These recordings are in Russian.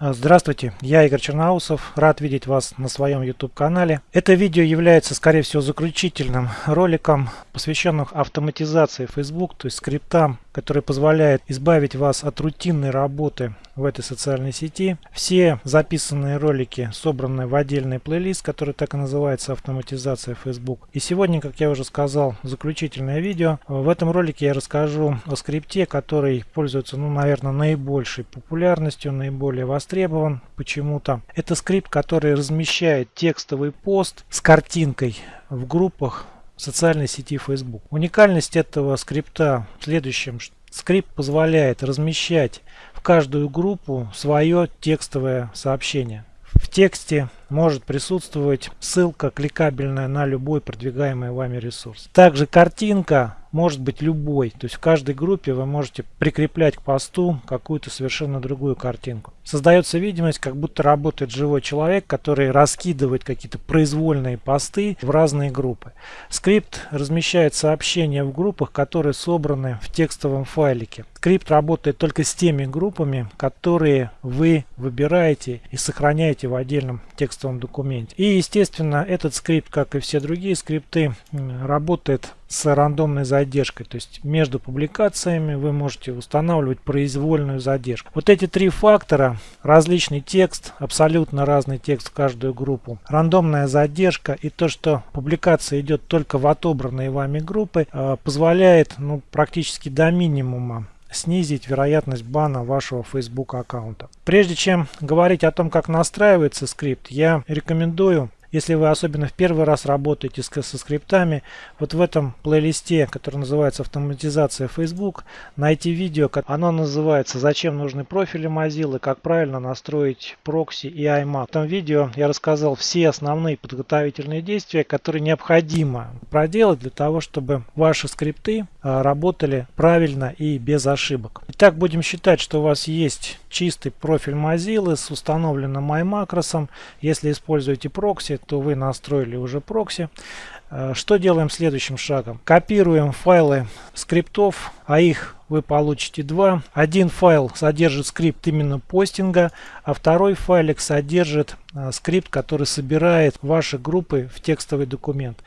А, здравствуйте, я Игорь Черноусов, рад видеть вас на своем YouTube канале. Это видео является, скорее всего, заключительным роликом, посвященным автоматизации Facebook, то есть скриптам, который позволяет избавить вас от рутинной работы в этой социальной сети. Все записанные ролики собраны в отдельный плейлист, который так и называется «Автоматизация Facebook». И сегодня, как я уже сказал, заключительное видео. В этом ролике я расскажу о скрипте, который пользуется, ну, наверное, наибольшей популярностью, наиболее востребован почему-то. Это скрипт, который размещает текстовый пост с картинкой в группах социальной сети Facebook. Уникальность этого скрипта в следующем. Скрипт позволяет размещать в каждую группу свое текстовое сообщение. В тексте может присутствовать ссылка кликабельная на любой продвигаемый вами ресурс. Также картинка может быть любой. То есть в каждой группе вы можете прикреплять к посту какую-то совершенно другую картинку. Создается видимость, как будто работает живой человек, который раскидывает какие-то произвольные посты в разные группы. Скрипт размещает сообщения в группах, которые собраны в текстовом файлике. Скрипт работает только с теми группами, которые вы выбираете и сохраняете в отдельном текстовом документе. И естественно этот скрипт, как и все другие скрипты, работает с рандомной задержкой. То есть между публикациями вы можете устанавливать произвольную задержку. Вот эти три фактора, различный текст, абсолютно разный текст в каждую группу, рандомная задержка и то, что публикация идет только в отобранные вами группы, э, позволяет ну, практически до минимума снизить вероятность бана вашего Facebook аккаунта. Прежде чем говорить о том, как настраивается скрипт, я рекомендую если вы особенно в первый раз работаете со скриптами, вот в этом плейлисте, который называется «Автоматизация Facebook», найти видео, оно называется «Зачем нужны профили Mozilla, как правильно настроить прокси и iMac». В этом видео я рассказал все основные подготовительные действия, которые необходимо проделать для того, чтобы ваши скрипты работали правильно и без ошибок. Итак, будем считать, что у вас есть чистый профиль Mozilla с установленным iMacros. Если используете прокси, то вы настроили уже прокси. Э, что делаем следующим шагом? Копируем файлы скриптов, а их вы получите два. Один файл содержит скрипт именно постинга, а второй файлик содержит э, скрипт, который собирает ваши группы в текстовый документ.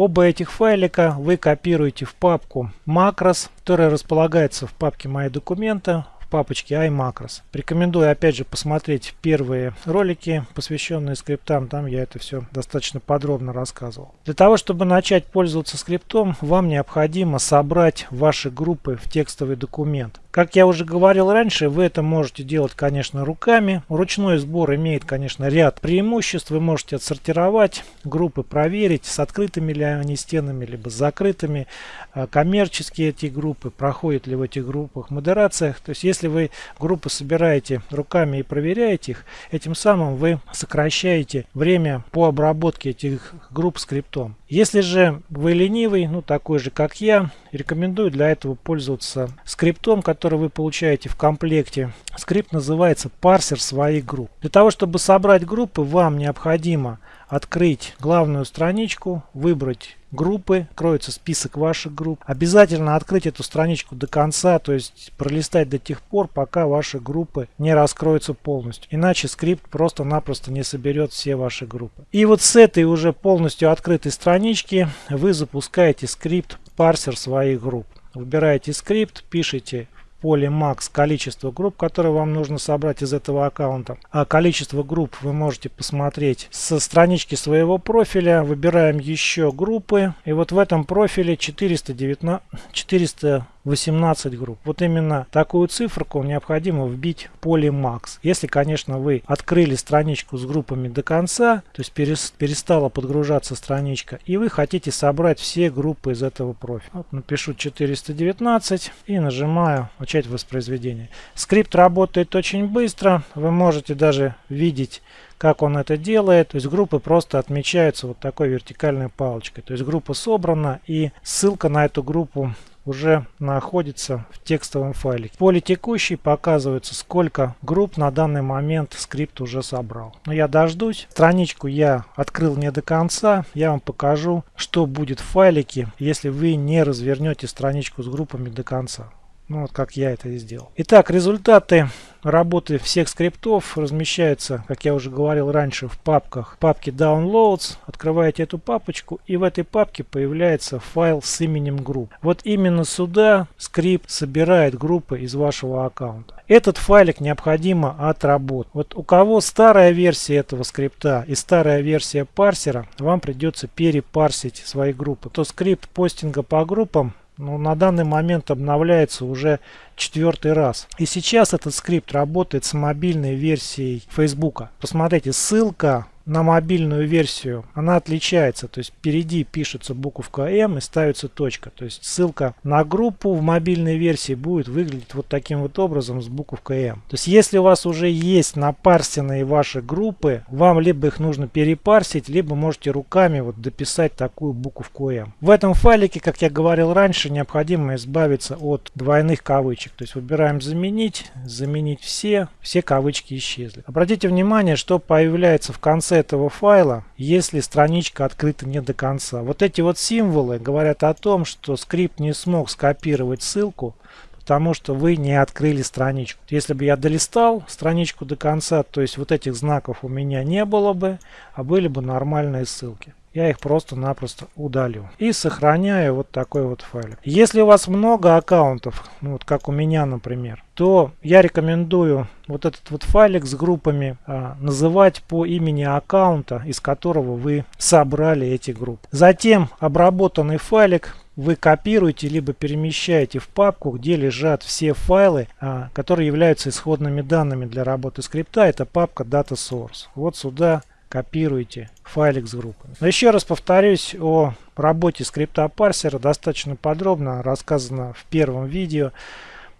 Оба этих файлика вы копируете в папку macros, которая располагается в папке «Мои документы» папочке iMacros. Рекомендую опять же посмотреть первые ролики, посвященные скриптам. Там я это все достаточно подробно рассказывал. Для того, чтобы начать пользоваться скриптом, вам необходимо собрать ваши группы в текстовый документ. Как я уже говорил раньше, вы это можете делать, конечно, руками. Ручной сбор имеет, конечно, ряд преимуществ. Вы можете отсортировать группы, проверить, с открытыми ли они стенами, либо с закрытыми. А, коммерческие эти группы, проходят ли в этих группах модерациях. То есть, если вы группы собираете руками и проверяете их, этим самым вы сокращаете время по обработке этих групп скриптом. Если же вы ленивый, ну такой же как я, рекомендую для этого пользоваться скриптом, который вы получаете в комплекте. Скрипт называется парсер своих групп. Для того, чтобы собрать группы, вам необходимо открыть главную страничку, выбрать группы, откроется список ваших групп. Обязательно открыть эту страничку до конца, то есть пролистать до тех пор, пока ваши группы не раскроются полностью. Иначе скрипт просто-напросто не соберет все ваши группы. И вот с этой уже полностью открытой странички вы запускаете скрипт парсер своих групп. Выбираете скрипт, пишите поле max количество групп, которые вам нужно собрать из этого аккаунта. А количество групп вы можете посмотреть со странички своего профиля. Выбираем еще группы. И вот в этом профиле 419, 400 18 групп. Вот именно такую циферку необходимо вбить в поле Max. Если, конечно, вы открыли страничку с группами до конца, то есть перестала подгружаться страничка, и вы хотите собрать все группы из этого профиля. Вот напишу 419 и нажимаю «Начать воспроизведение». Скрипт работает очень быстро. Вы можете даже видеть как он это делает. То есть группы просто отмечаются вот такой вертикальной палочкой. То есть группа собрана и ссылка на эту группу уже находится в текстовом файле. В поле текущий показывается, сколько групп на данный момент скрипт уже собрал. Но я дождусь. Страничку я открыл не до конца. Я вам покажу, что будет в файлике, если вы не развернете страничку с группами до конца. Ну вот как я это и сделал. Итак, результаты работы всех скриптов размещаются, как я уже говорил раньше, в папках. В папке Downloads. Открываете эту папочку и в этой папке появляется файл с именем групп. Вот именно сюда скрипт собирает группы из вашего аккаунта. Этот файлик необходимо отработать. Вот у кого старая версия этого скрипта и старая версия парсера, вам придется перепарсить свои группы. То скрипт постинга по группам ну, на данный момент обновляется уже четвертый раз. И сейчас этот скрипт работает с мобильной версией Facebook. Посмотрите, ссылка на мобильную версию, она отличается. То есть впереди пишется буковка М и ставится точка. То есть ссылка на группу в мобильной версии будет выглядеть вот таким вот образом с буковкой М. То есть если у вас уже есть напарсенные ваши группы, вам либо их нужно перепарсить, либо можете руками вот дописать такую буковку М. В этом файлике, как я говорил раньше, необходимо избавиться от двойных кавычек. То есть выбираем заменить, заменить все, все кавычки исчезли. Обратите внимание, что появляется в конце этого файла, если страничка открыта не до конца. Вот эти вот символы говорят о том, что скрипт не смог скопировать ссылку, потому что вы не открыли страничку. Если бы я долистал страничку до конца, то есть вот этих знаков у меня не было бы, а были бы нормальные ссылки я их просто-напросто удалю. И сохраняю вот такой вот файлик. Если у вас много аккаунтов, ну вот как у меня, например, то я рекомендую вот этот вот файлик с группами а, называть по имени аккаунта, из которого вы собрали эти группы. Затем обработанный файлик вы копируете либо перемещаете в папку, где лежат все файлы, а, которые являются исходными данными для работы скрипта. Это папка Data Source. Вот сюда копируете файлик с группами. Но еще раз повторюсь о работе скрипта парсера. Достаточно подробно рассказано в первом видео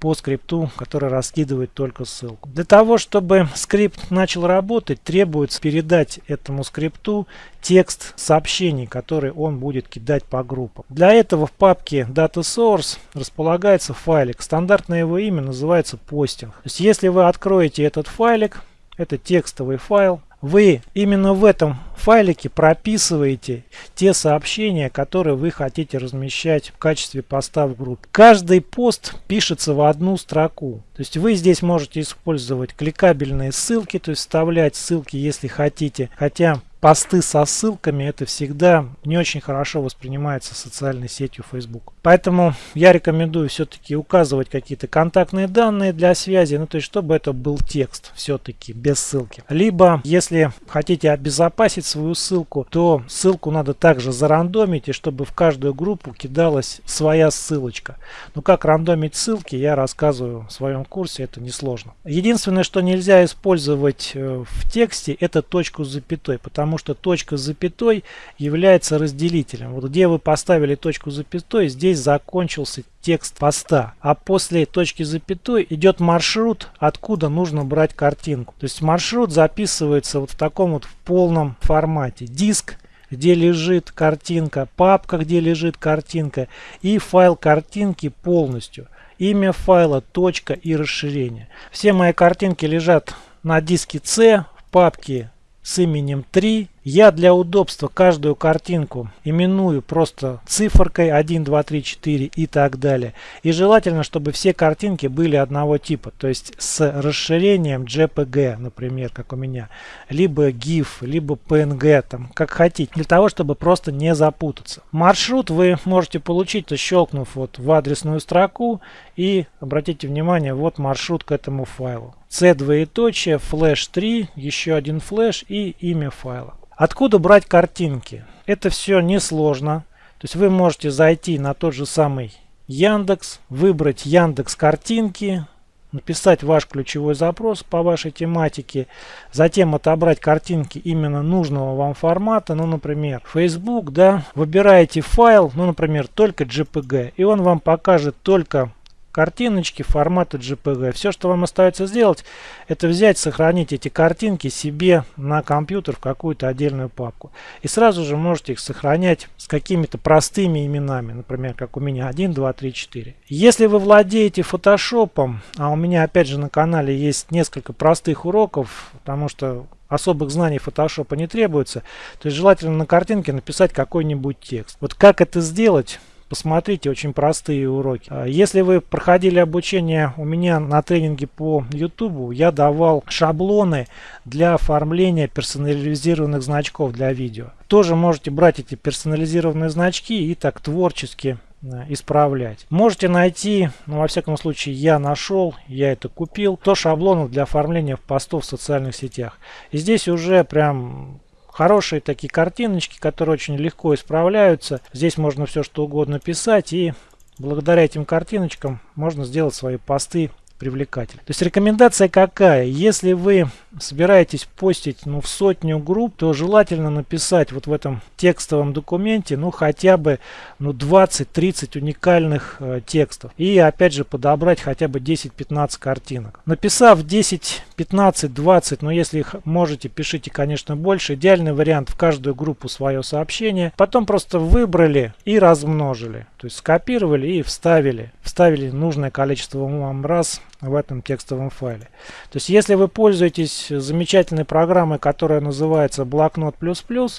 по скрипту, который раскидывает только ссылку. Для того, чтобы скрипт начал работать, требуется передать этому скрипту текст сообщений, который он будет кидать по группам. Для этого в папке Data Source располагается файлик. Стандартное его имя называется постинг. То есть, если вы откроете этот файлик, это текстовый файл, вы именно в этом файлике прописываете те сообщения, которые вы хотите размещать в качестве поста в группе. Каждый пост пишется в одну строку. То есть вы здесь можете использовать кликабельные ссылки, то есть вставлять ссылки, если хотите. Хотя посты со ссылками это всегда не очень хорошо воспринимается социальной сетью Facebook. Поэтому я рекомендую все-таки указывать какие-то контактные данные для связи, ну то есть чтобы это был текст все-таки без ссылки. Либо если хотите обезопасить свою ссылку, то ссылку надо также зарандомить и чтобы в каждую группу кидалась своя ссылочка. Ну как рандомить ссылки я рассказываю в своем курсе, это несложно. Единственное, что нельзя использовать э, в тексте, это точку с запятой, потому потому что точка с запятой является разделителем. Вот где вы поставили точку с запятой, здесь закончился текст поста. А после точки с запятой идет маршрут, откуда нужно брать картинку. То есть маршрут записывается вот в таком вот в полном формате. Диск где лежит картинка, папка, где лежит картинка и файл картинки полностью. Имя файла, точка и расширение. Все мои картинки лежат на диске C в папке с именем 3. Я для удобства каждую картинку именую просто циферкой 1, 2, 3, 4 и так далее. И желательно, чтобы все картинки были одного типа, то есть с расширением JPG, например, как у меня, либо GIF, либо PNG, там, как хотите, для того, чтобы просто не запутаться. Маршрут вы можете получить, щелкнув вот в адресную строку и обратите внимание, вот маршрут к этому файлу. C двоеточие, флеш 3, еще один флеш и имя файла. Откуда брать картинки? Это все несложно. То есть вы можете зайти на тот же самый Яндекс, выбрать Яндекс картинки, написать ваш ключевой запрос по вашей тематике, затем отобрать картинки именно нужного вам формата, ну, например, Facebook, да, выбираете файл, ну, например, только JPG, и он вам покажет только картиночки формата JPG. Все, что вам остается сделать, это взять, сохранить эти картинки себе на компьютер в какую-то отдельную папку. И сразу же можете их сохранять с какими-то простыми именами, например, как у меня 1, 2, 3, 4. Если вы владеете фотошопом, а у меня опять же на канале есть несколько простых уроков, потому что особых знаний фотошопа не требуется, то есть желательно на картинке написать какой-нибудь текст. Вот как это сделать? Посмотрите, очень простые уроки. А если вы проходили обучение у меня на тренинге по YouTube, я давал шаблоны для оформления персонализированных значков для видео. Тоже можете брать эти персонализированные значки и так творчески Э, исправлять. Можете найти, ну во всяком случае я нашел, я это купил, то шаблонов для оформления постов в социальных сетях. И здесь уже прям хорошие такие картиночки, которые очень легко исправляются. Здесь можно все что угодно писать и благодаря этим картиночкам можно сделать свои посты привлекательны. То есть рекомендация какая? Если вы собираетесь постить ну, в сотню групп, то желательно написать вот в этом текстовом документе ну хотя бы ну, 20-30 уникальных э, текстов. И опять же подобрать хотя бы 10-15 картинок. Написав 10, 15, 20, но если их можете, пишите конечно больше. Идеальный вариант в каждую группу свое сообщение. Потом просто выбрали и размножили. То есть скопировали и вставили. Вставили нужное количество вам раз в этом текстовом файле. То есть если вы пользуетесь замечательной программой, которая называется Блокнот++,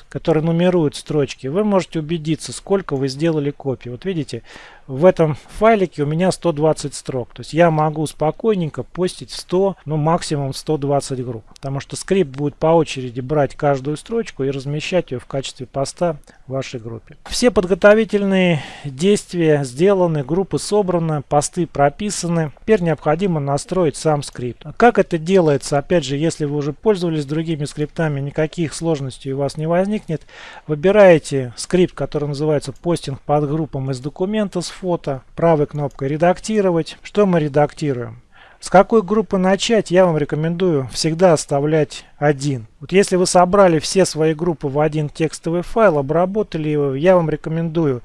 которая нумерует строчки, вы можете убедиться, сколько вы сделали копий. Вот видите, в этом файлике у меня 120 строк. То есть я могу спокойненько постить 100, ну максимум 120 групп. Потому что скрипт будет по очереди брать каждую строчку и размещать ее в качестве поста в вашей группе. Все подготовительные действия сделаны, группы собраны, посты прописаны. Теперь необходимо настроить сам скрипт. Как это делается? Опять же, если вы уже пользовались другими скриптами, никаких сложностей у вас не возникнет. Выбираете скрипт, который называется постинг под группам из документа с фото, правой кнопкой «Редактировать». Что мы редактируем? С какой группы начать, я вам рекомендую всегда оставлять один. Вот если вы собрали все свои группы в один текстовый файл, обработали его, я вам рекомендую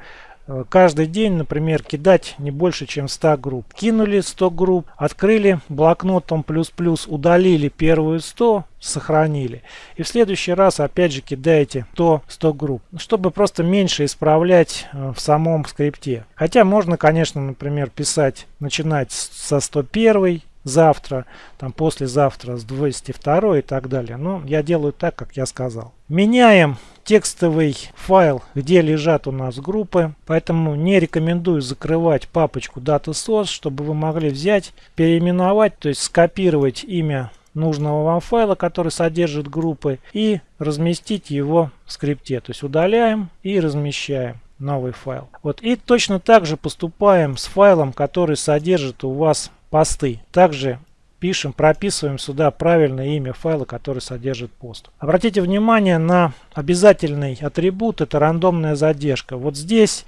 каждый день, например, кидать не больше, чем 100 групп. Кинули 100 групп, открыли блокнотом плюс-плюс, удалили первую 100, сохранили. И в следующий раз опять же кидаете 100, 100 групп, чтобы просто меньше исправлять э, в самом скрипте. Хотя можно, конечно, например, писать, начинать со 101, завтра, там послезавтра с 202 и так далее. Но я делаю так, как я сказал. Меняем текстовый файл, где лежат у нас группы. Поэтому не рекомендую закрывать папочку DataSource, чтобы вы могли взять, переименовать, то есть скопировать имя нужного вам файла, который содержит группы, и разместить его в скрипте. То есть удаляем и размещаем новый файл. Вот и точно так же поступаем с файлом, который содержит у вас посты. Также пишем, прописываем сюда правильное имя файла, который содержит пост. Обратите внимание на обязательный атрибут, это рандомная задержка. Вот здесь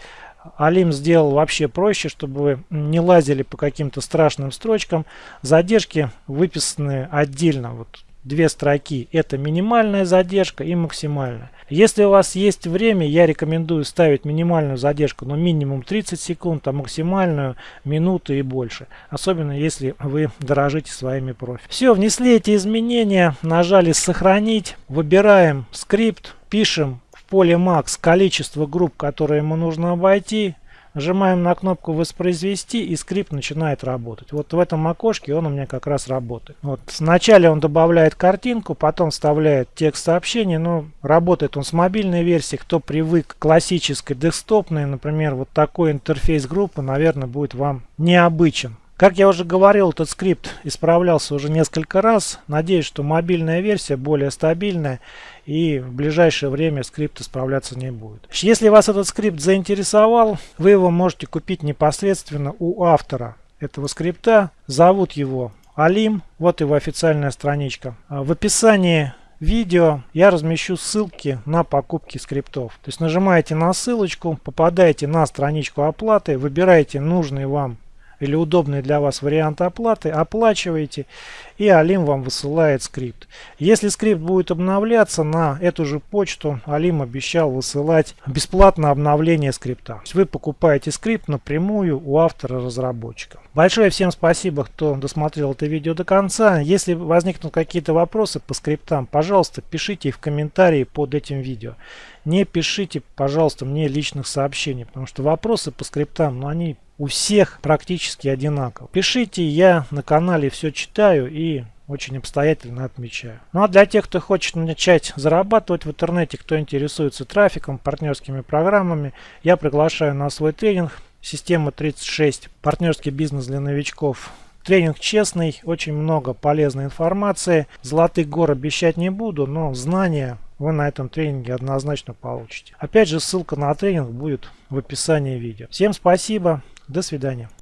Алим сделал вообще проще, чтобы вы не лазили по каким-то страшным строчкам. Задержки выписаны отдельно. Вот две строки. Это минимальная задержка и максимальная. Если у вас есть время, я рекомендую ставить минимальную задержку, но минимум 30 секунд, а максимальную минуту и больше. Особенно если вы дорожите своими профи. Все, внесли эти изменения, нажали сохранить, выбираем скрипт, пишем в поле max количество групп, которые ему нужно обойти. Нажимаем на кнопку воспроизвести и скрипт начинает работать. Вот в этом окошке он у меня как раз работает. Вот Вначале он добавляет картинку, потом вставляет текст сообщения. Но работает он с мобильной версии. Кто привык к классической десктопной, например, вот такой интерфейс группы, наверное, будет вам необычен. Как я уже говорил, этот скрипт исправлялся уже несколько раз. Надеюсь, что мобильная версия более стабильная и в ближайшее время скрипт исправляться не будет. Если вас этот скрипт заинтересовал, вы его можете купить непосредственно у автора этого скрипта. Зовут его Алим. Вот его официальная страничка. В описании видео я размещу ссылки на покупки скриптов. То есть нажимаете на ссылочку, попадаете на страничку оплаты, выбираете нужный вам или удобный для вас вариант оплаты, оплачиваете и Алим вам высылает скрипт. Если скрипт будет обновляться на эту же почту, Алим обещал высылать бесплатно обновление скрипта. То есть вы покупаете скрипт напрямую у автора-разработчика. Большое всем спасибо, кто досмотрел это видео до конца. Если возникнут какие-то вопросы по скриптам, пожалуйста, пишите их в комментарии под этим видео. Не пишите, пожалуйста, мне личных сообщений, потому что вопросы по скриптам, ну, они у всех практически одинаково. Пишите, я на канале все читаю и очень обстоятельно отмечаю. Ну а для тех, кто хочет начать зарабатывать в интернете, кто интересуется трафиком, партнерскими программами, я приглашаю на свой тренинг «Система 36. Партнерский бизнес для новичков». Тренинг честный, очень много полезной информации. Золотых гор обещать не буду, но знания вы на этом тренинге однозначно получите. Опять же, ссылка на тренинг будет в описании видео. Всем спасибо, до свидания.